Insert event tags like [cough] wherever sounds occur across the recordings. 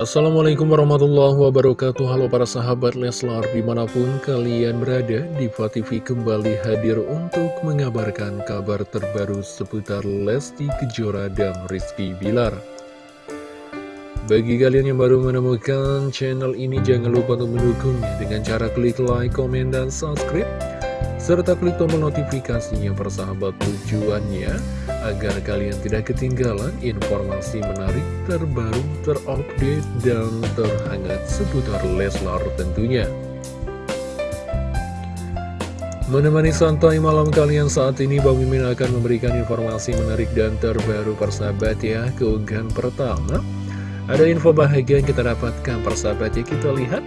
Assalamualaikum warahmatullahi wabarakatuh. Halo para sahabat Leslar Di mana pun kalian berada Diva TV kembali hadir untuk mengabarkan kabar terbaru Seputar Lesti Kejora dan Rizky Bilar. Bagi kalian yang baru menemukan channel ini Jangan lupa untuk mendukungnya Dengan cara klik like, komen, dan subscribe serta klik tombol notifikasinya persahabat tujuannya agar kalian tidak ketinggalan informasi menarik terbaru, terupdate, dan terhangat seputar Leslar tentunya. Menemani santai malam kalian saat ini, Bang Mimin akan memberikan informasi menarik dan terbaru persahabat ya. Keunggahan pertama, ada info bahagia yang kita dapatkan persahabat ya, kita lihat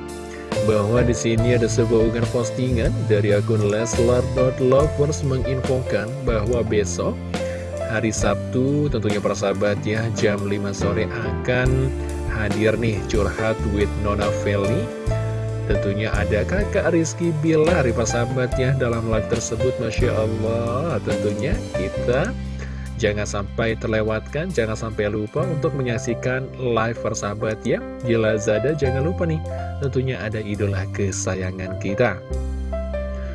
bahwa di sini ada sebuah unggahan postingan dari akun Leslar.lovers menginfokan bahwa besok hari Sabtu tentunya para sahabat ya jam 5 sore akan hadir nih curhat with Nona Feli. Tentunya ada kakak Rizky Bilar para sahabat ya dalam live tersebut Masya Allah. Tentunya kita Jangan sampai terlewatkan, jangan sampai lupa untuk menyaksikan live persahabat ya. Di Lazada jangan lupa nih, tentunya ada idola kesayangan kita.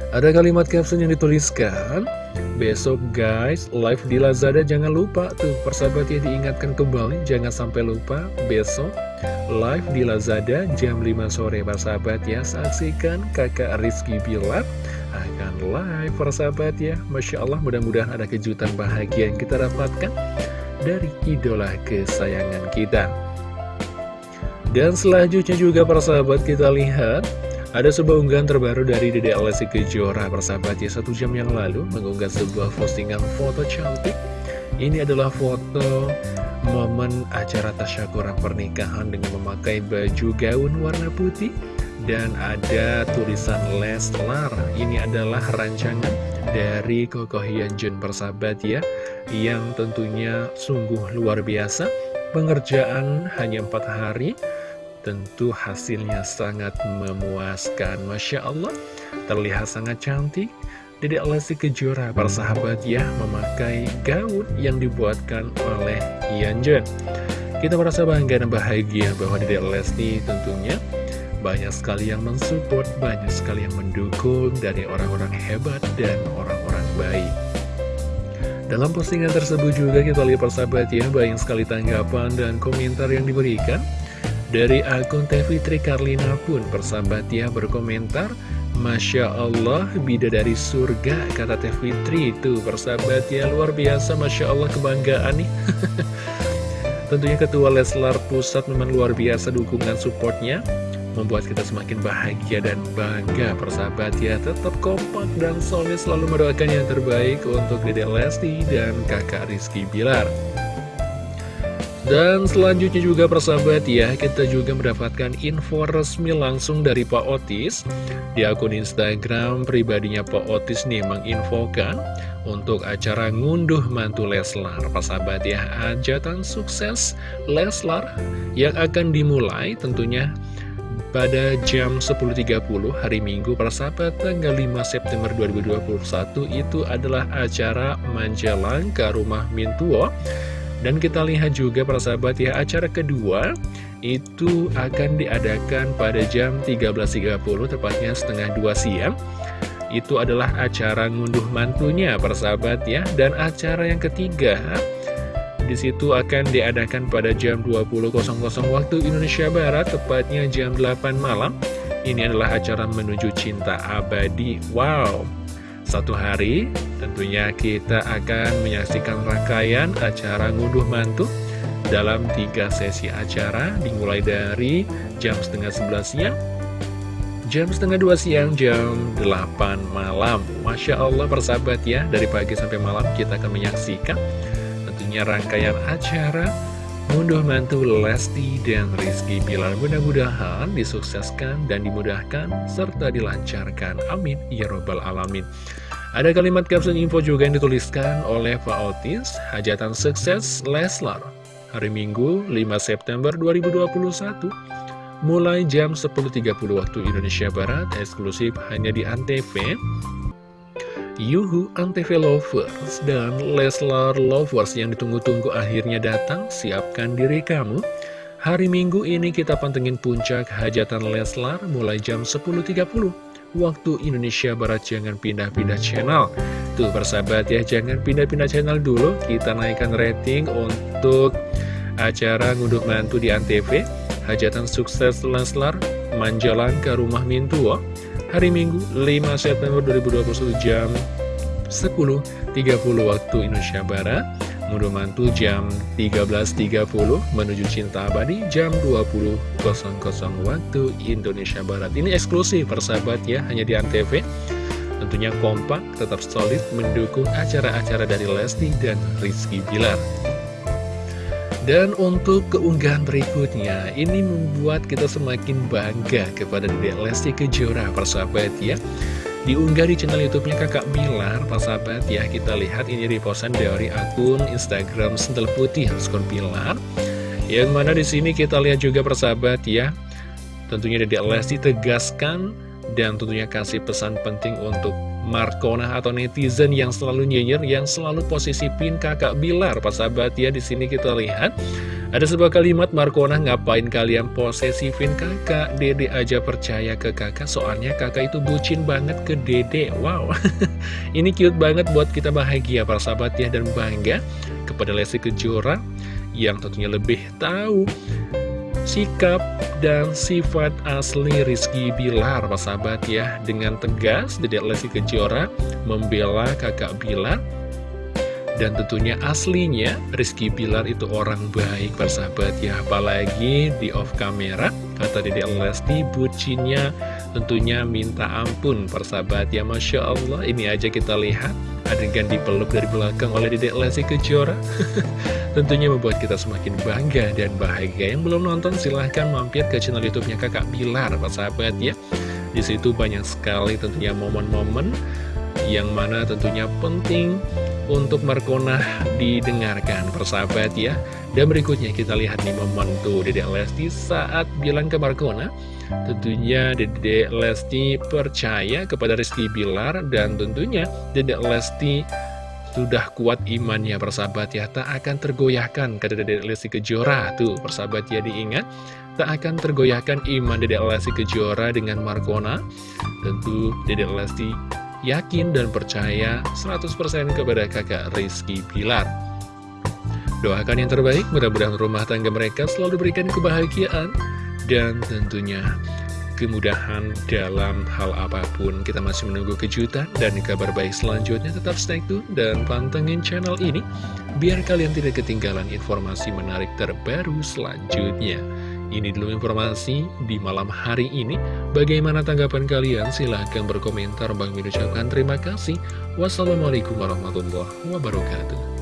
Ada kalimat caption yang dituliskan Besok guys, live di Lazada jangan lupa tuh persahabat ya diingatkan kembali Jangan sampai lupa besok live di Lazada jam 5 sore. Persahabat ya Saksikan kakak Rizky Bilar akan live persahabat ya. Masya Allah mudah-mudahan ada kejutan bahagia yang kita dapatkan dari idola kesayangan kita. Dan selanjutnya juga persahabat kita lihat ada sebuah unggahan terbaru dari Dede Alessi Kejora persahabat ya. Satu jam yang lalu mengunggah sebuah postingan foto cantik. Ini adalah foto momen acara tasyakuran pernikahan dengan memakai baju gaun warna putih dan ada tulisan Leslar ini adalah rancangan dari Koko Hyunjun persahabat ya yang tentunya sungguh luar biasa. Pengerjaan hanya empat hari. Tentu hasilnya sangat memuaskan. Masya Allah terlihat sangat cantik. Dedek Lesti Kejora persahabat ya memakai gaun yang dibuatkan oleh Hyunjun kita merasa bangga dan bahagia bahwa Dedek Lesti tentunya banyak sekali yang mensupport, banyak sekali yang mendukung dari orang-orang hebat dan orang-orang baik. Dalam postingan tersebut juga kita lihat persahabat ya, banyak sekali tanggapan dan komentar yang diberikan. Dari akun Teh Fitri Karlina pun persahabat ya berkomentar, Masya Allah, bidadari surga, kata Teh Fitri itu persahabat ya, luar biasa, Masya Allah kebanggaan nih. [laughs] Tentunya Ketua Leslar Pusat memang luar biasa dukungan supportnya membuat kita semakin bahagia dan bangga persahabat ya. Tetap kompak dan solid selalu mendoakan yang terbaik untuk Dede Lesti dan kakak Rizky Bilar. Dan selanjutnya juga persahabat ya kita juga mendapatkan info resmi langsung dari Pak Otis. Di akun Instagram pribadinya Pak Otis nih menginfokan untuk acara ngunduh mantu Leslar. Persahabat ya ajatan sukses Leslar yang akan dimulai tentunya pada jam 10.30 hari Minggu para sahabat tanggal 5 September 2021 itu adalah acara Manjalangka Rumah Mintuo. Dan kita lihat juga para sahabat ya acara kedua itu akan diadakan pada jam 13.30 tepatnya setengah 2 siang. Itu adalah acara ngunduh mantunya para sahabat ya. Dan acara yang ketiga di situ akan diadakan pada jam 20.00 waktu Indonesia Barat, tepatnya jam 8 malam. Ini adalah acara menuju cinta abadi. Wow! Satu hari, tentunya kita akan menyaksikan rangkaian acara ngunduh mantu dalam tiga sesi acara, dimulai dari jam setengah sebelas siang, jam setengah dua siang, jam 8 malam. Masya Allah persahabat ya, dari pagi sampai malam kita akan menyaksikan tentunya rangkaian acara Munduh mantu Lesti dan Rizky Bilar mudah-mudahan disukseskan dan dimudahkan serta dilancarkan. Amin. Ya Robbal Alamin. Ada kalimat caption info juga yang dituliskan oleh Pak Otis, hajatan sukses Leslar. Hari Minggu 5 September 2021 mulai jam 10.30 waktu Indonesia Barat eksklusif hanya di Antv Yuhu Antv Lovers dan Leslar Lovers yang ditunggu-tunggu akhirnya datang, siapkan diri kamu. Hari Minggu ini kita pantengin puncak hajatan Leslar mulai jam 10.30 waktu Indonesia Barat jangan pindah-pindah channel. Tuh persahabat ya jangan pindah-pindah channel dulu. Kita naikkan rating untuk acara nguduk mantu di Antv Hajatan sukses Leslar Manjalan ke rumah Mintuo Hari Minggu 5 September 2021 jam 10.30 waktu Indonesia Barat Mundur mantu jam 13.30 menuju cinta abadi jam 20.00 waktu Indonesia Barat. Ini eksklusif persahabat ya, hanya di Antv. Tentunya kompak, tetap solid mendukung acara-acara dari Lesti dan Rizky Bilar. Dan untuk keunggahan berikutnya, ini membuat kita semakin bangga kepada Dedek Lesti Kejora persahabat ya. Diunggah di channel YouTube-nya Kakak Bilar, Pak sahabat ya, kita lihat ini repostan dari akun Instagram Sentel Putih underscore Bilar. Yang mana di sini kita lihat juga persahabat ya, tentunya Dedek Lesti tegaskan dan tentunya kasih pesan penting untuk Markona atau netizen yang selalu nyinyir, yang selalu posisipin kakak Bilar. Pak sahabat ya, di sini kita lihat. Ada sebuah kalimat Markona ngapain kalian posesifin kakak? Dede aja percaya ke kakak soalnya kakak itu bucin banget ke dede. Wow. [laughs] Ini cute banget buat kita bahagia para sahabat ya Dan bangga kepada Lesti Kejora Yang tentunya lebih tahu sikap dan sifat asli Rizky Bilar para sahabat ya. Dengan tegas Dede Lesti Kejora membela kakak Bilar. Dan tentunya aslinya Rizky Bilar itu orang baik persahabat ya. Apalagi di off camera Kata Dede Lesti bucinnya tentunya minta ampun persahabat. Ya Masya Allah. Ini aja kita lihat adegan dipeluk dari belakang oleh Dede Lesti Kejora. [laughs] Tentunya membuat kita semakin bangga dan bahagia. Yang belum nonton silahkan mampir ke channel youtube-nya kakak Bilar persahabat ya. Di situ banyak sekali tentunya momen-momen yang mana tentunya penting untuk Markona didengarkan persahabat ya. Dan berikutnya kita lihat nih momen tuh Dedek Lesti saat bilang ke Markona tentunya Dedek Lesti percaya kepada Rizky Bilar dan tentunya Dedek Lesti sudah kuat imannya persahabat ya. Tak akan tergoyahkan kata Dedek Lesti Kejora. Tuh persahabat ya diingat. Tak akan tergoyahkan iman Dedek Lesti Kejora dengan Markona tentu Dedek Lesti yakin dan percaya 100% kepada kakak Rizky Pilar. Doakan yang terbaik, mudah-mudahan rumah tangga mereka selalu berikan kebahagiaan dan tentunya kemudahan dalam hal apa pun. Kita masih menunggu kejutan dan kabar baik selanjutnya. Tetap stay tune dan pantengin channel ini biar kalian tidak ketinggalan informasi menarik terbaru selanjutnya. Ini dulu informasi di malam hari ini. Bagaimana tanggapan kalian? Silahkan berkomentar. Bang Min ucapkan terima kasih. Wassalamualaikum warahmatullahi wabarakatuh.